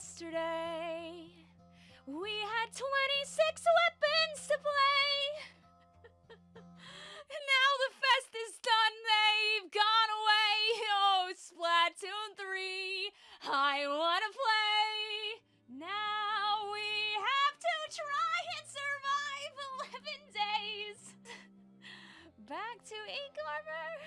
yesterday. We had 26 weapons to play. now the fest is done, they've gone away. Oh, Splatoon 3, I wanna play. Now we have to try and survive 11 days. Back to Ink Armor.